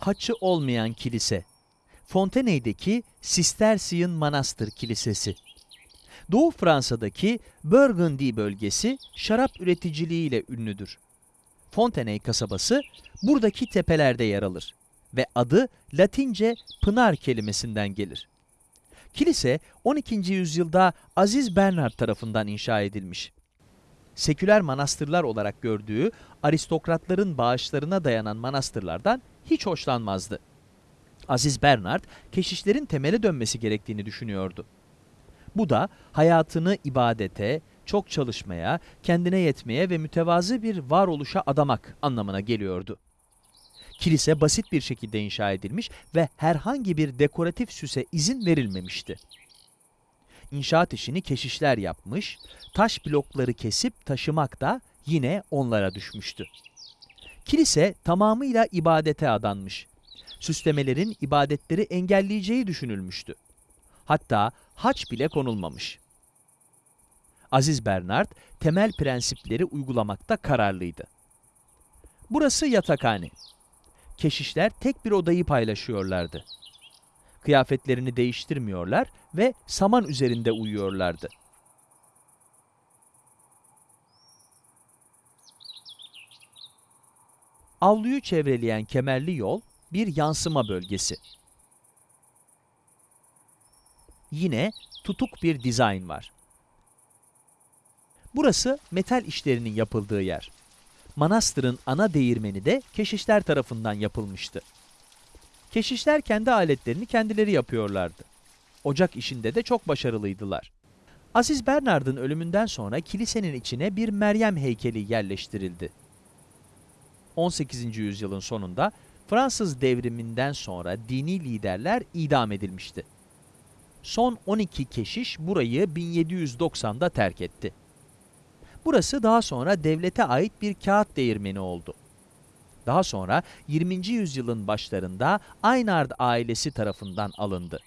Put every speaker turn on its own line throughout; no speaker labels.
haçı olmayan kilise. Fontenay'deki Sistersian Manastır Kilisesi. Doğu Fransa'daki Burgundy bölgesi şarap üreticiliğiyle ünlüdür. Fontenay kasabası buradaki tepelerde yer alır ve adı Latince pınar kelimesinden gelir. Kilise 12. yüzyılda Aziz Bernard tarafından inşa edilmiş. Seküler manastırlar olarak gördüğü aristokratların bağışlarına dayanan manastırlardan hiç hoşlanmazdı. Aziz Bernard, keşişlerin temele dönmesi gerektiğini düşünüyordu. Bu da hayatını ibadete, çok çalışmaya, kendine yetmeye ve mütevazı bir varoluşa adamak anlamına geliyordu. Kilise basit bir şekilde inşa edilmiş ve herhangi bir dekoratif süse izin verilmemişti. İnşaat işini keşişler yapmış, taş blokları kesip taşımak da yine onlara düşmüştü. Kilise tamamıyla ibadete adanmış. Süslemelerin ibadetleri engelleyeceği düşünülmüştü. Hatta haç bile konulmamış. Aziz Bernard temel prensipleri uygulamakta kararlıydı. Burası yatakhane. Keşişler tek bir odayı paylaşıyorlardı. Kıyafetlerini değiştirmiyorlar ve saman üzerinde uyuyorlardı. Avluyu çevreleyen kemerli yol bir yansıma bölgesi. Yine tutuk bir dizayn var. Burası metal işlerinin yapıldığı yer. Manastırın ana değirmeni de keşişler tarafından yapılmıştı. Keşişler kendi aletlerini kendileri yapıyorlardı. Ocak işinde de çok başarılıydılar. Aziz Bernard'ın ölümünden sonra kilisenin içine bir Meryem heykeli yerleştirildi. 18. yüzyılın sonunda Fransız devriminden sonra dini liderler idam edilmişti. Son 12 keşiş burayı 1790'da terk etti. Burası daha sonra devlete ait bir kağıt değirmeni oldu. Daha sonra 20. yüzyılın başlarında Aynard ailesi tarafından alındı.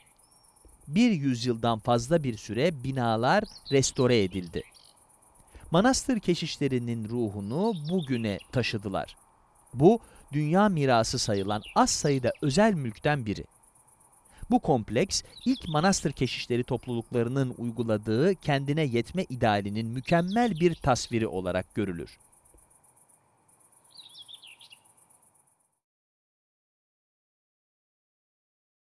Bir yüzyıldan fazla bir süre binalar restore edildi. Manastır keşişlerinin ruhunu bugüne taşıdılar. Bu, dünya mirası sayılan az sayıda özel mülkten biri. Bu kompleks, ilk manastır keşişleri topluluklarının uyguladığı kendine yetme idealinin mükemmel bir tasviri olarak görülür.